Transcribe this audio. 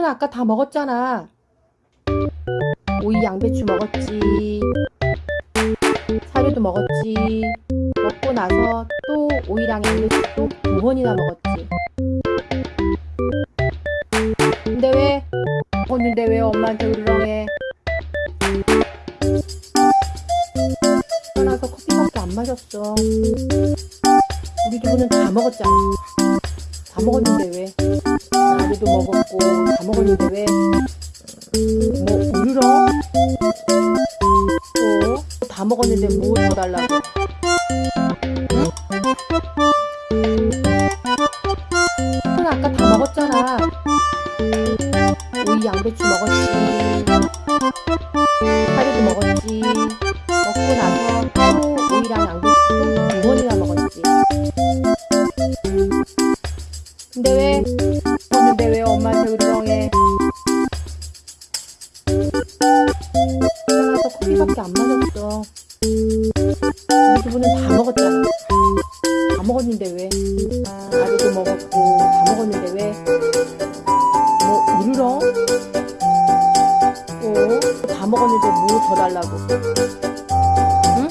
넌 아까 다 먹었잖아. 오이 양배추 먹었지. 사료도 먹었지. 먹고 나서 또 오이랑 양배추 또두 번이나 먹었지. 근데 왜? 먹었는데 왜 엄마한테 으르렁해? 떠나서 커피밖에 안 마셨어. 우리 두부는 다 먹었잖아. 다 먹었는데 왜? 나도 먹었고 다 먹었는데 왜? 뭐 으르렁? 어? 다 먹었는데 뭐 더 달라고? 응? 넌 아까 다 먹었잖아. 오이 양배추 먹었지. 사료도 먹었지. 먹고 나서 또 오이랑 양배추 또두 번이나 먹었지. 근데 왜? 밖에 안 맞았어. 우리 두 분은 다 먹었잖아. 다 먹었는데 왜? 아직도 먹었고 다 먹었는데 왜뭐 울어? 또다 먹었는데 뭐 더 달라고? 응?